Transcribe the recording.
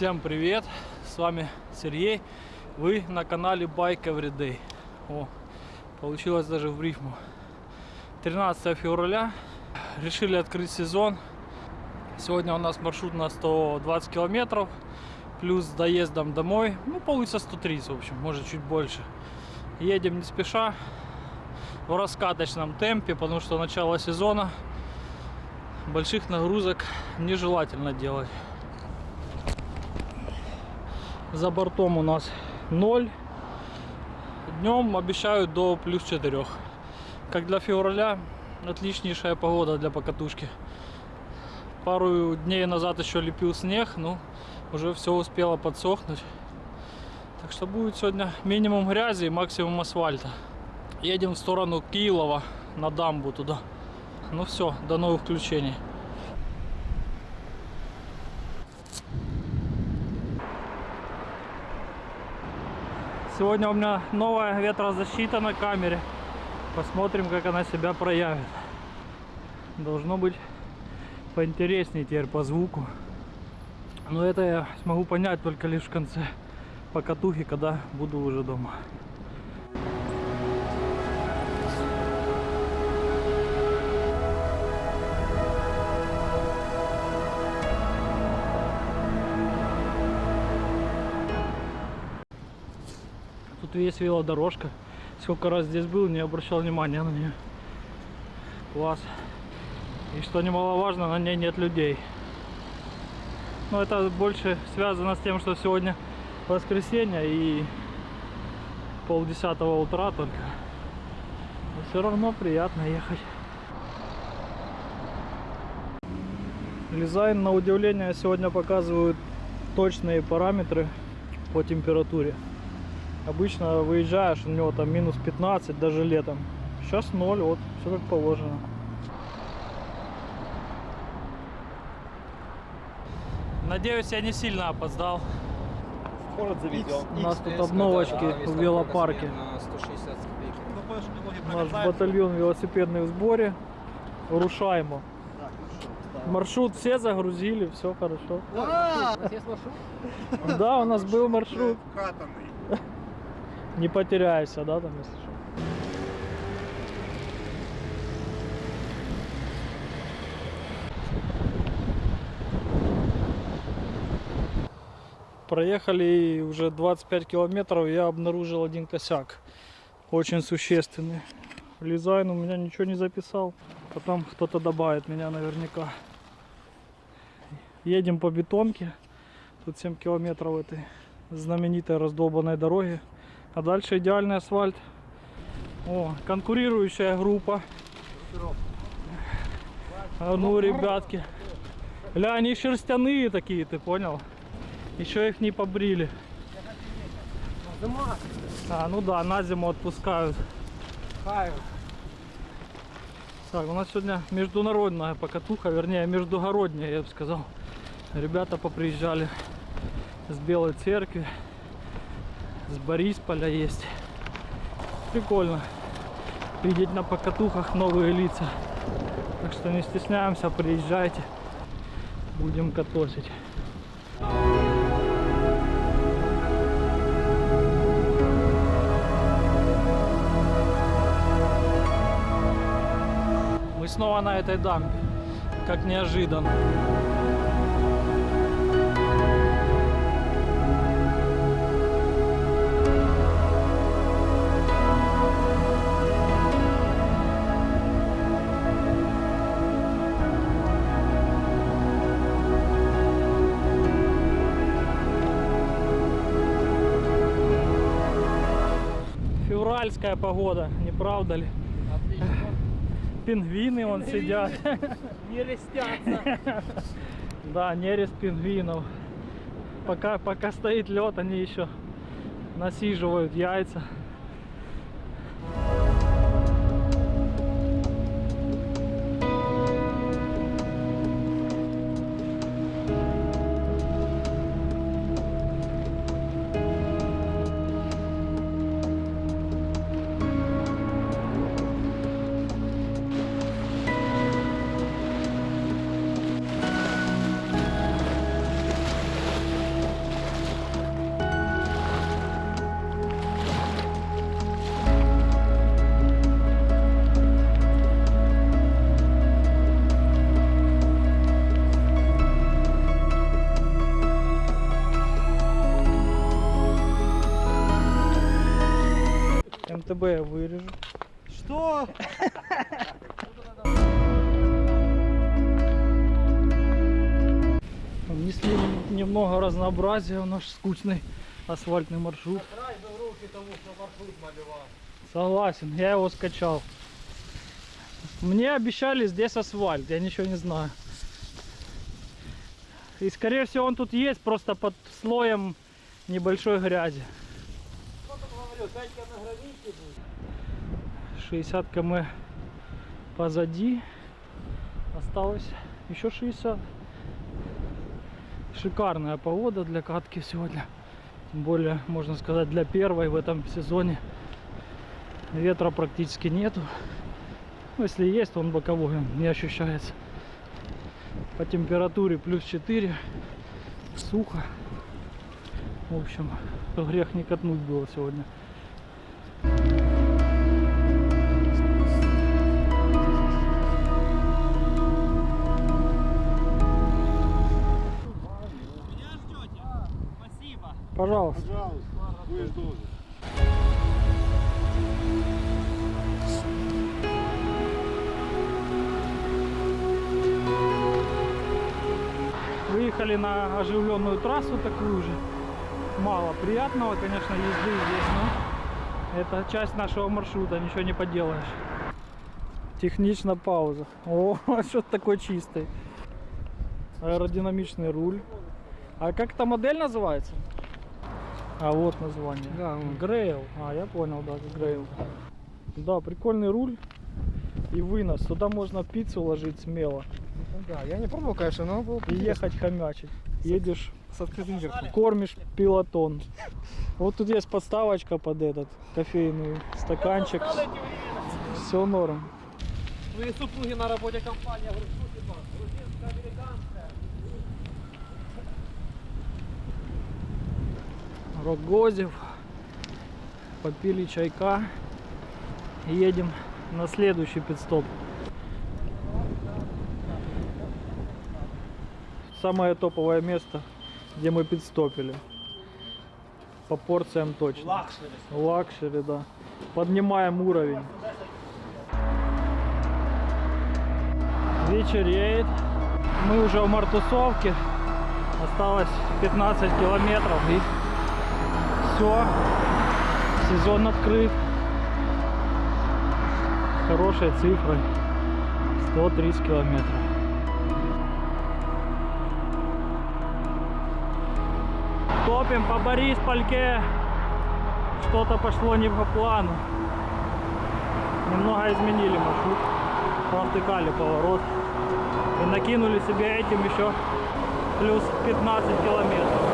Всем привет! С вами Сергей. Вы на канале Bike Everyday. О, получилось даже в рифму. 13 февраля. Решили открыть сезон. Сегодня у нас маршрут на 120 километров. Плюс с доездом домой. Ну, получится 130, в общем, может чуть больше. Едем не спеша. В раскаточном темпе, потому что начало сезона. Больших нагрузок нежелательно делать. За бортом у нас 0. Днем обещают до плюс 4. Как для февраля, отличнейшая погода для покатушки. Пару дней назад еще лепил снег, но уже все успело подсохнуть. Так что будет сегодня минимум грязи и максимум асфальта. Едем в сторону Киелова, на дамбу туда. Ну все, до новых включений. Сегодня у меня новая ветрозащита на камере. Посмотрим, как она себя проявит. Должно быть поинтереснее теперь по звуку. Но это я смогу понять только лишь в конце покатухи, когда буду уже дома. Тут есть велодорожка. Сколько раз здесь был, не обращал внимания на нее. Класс. И что немаловажно, на ней нет людей. Но это больше связано с тем, что сегодня воскресенье и полдесятого утра только. Но все равно приятно ехать. Дизайн на удивление сегодня показывают точные параметры по температуре. Обычно выезжаешь, у него там минус 15 даже летом. Сейчас 0, вот, все как положено. Надеюсь, я не сильно опоздал. Город заведем. У нас тут обновочки в велопарке. На 160 копейки. Наш батальон велосипедный в сборе. Рушаемо. Маршрут все загрузили, все хорошо. Да, у нас был маршрут. Не потеряешься, да, там если что. Проехали уже 25 километров, я обнаружил один косяк. Очень существенный. Лизайн у меня ничего не записал. Потом кто-то добавит меня наверняка. Едем по бетонке. Тут 7 километров этой знаменитой раздолбанной дороги. А дальше идеальный асфальт. О, конкурирующая группа. А ну, ребятки. Ля, они шерстяные такие, ты понял? Еще их не побрили. А, ну да, на зиму отпускают. Так, у нас сегодня международная покатуха, вернее, междугородняя, я бы сказал. Ребята поприезжали с Белой Церкви, с Борисполя есть. Прикольно видеть на покатухах новые лица. Так что не стесняемся, приезжайте, будем катосить. Мы снова на этой дамбе, как неожиданно. Февральская погода, не правда ли? Пингвины вон сидят. Не рестятся. Да, нерест пингвинов. Пока, пока стоит лед, они еще насиживают яйца. АБ я вырежу. Что? Внесли немного разнообразия в наш скучный асфальтный маршрут. Согласен, я его скачал. Мне обещали здесь асфальт, я ничего не знаю. И скорее всего он тут есть, просто под слоем небольшой грязи. 60 км позади. Осталось еще 60. Шикарная погода для катки сегодня. Тем более, можно сказать, для первой в этом сезоне. Ветра практически нету. Ну, если есть, то он боковой, он не ощущается. По температуре плюс 4. Сухо. В общем, грех не катнуть было сегодня. Пожалуйста. Пожалуйста, будешь должен. Выехали на оживленную трассу такую же. Мало приятного, конечно, езды здесь, но это часть нашего маршрута, ничего не поделаешь. Технично пауза. О, что такой чистый. Аэродинамичный руль. А как эта модель называется? А вот название. Да, Грейл. А, я понял, да, Грейл. Да, прикольный руль и вынос. Сюда можно пиццу ложить смело да, я не пробовал, конечно, но был и ехать хомячить. Едешь, с открытым верхом. кормишь пилотон. Вот тут есть подставочка под этот кофейный стаканчик. Все норм. Твои супруги на работе компания Рогозев. Попили чайка. Едем на следующий pit stop. Самое топовое место, где мы питстопили. По порциям точно. Luxury. Luxury, да. Поднимаем уровень. Вечереет. Мы уже в Мартусовке. Осталось 15 километров и все. Сезон открыт. Хорошей цифрой. 130 километров. Топим по Бориспольке. Что-то пошло не по плану. Немного изменили маршрут. Провтыкали поворот. И накинули себе этим еще плюс 15 километров.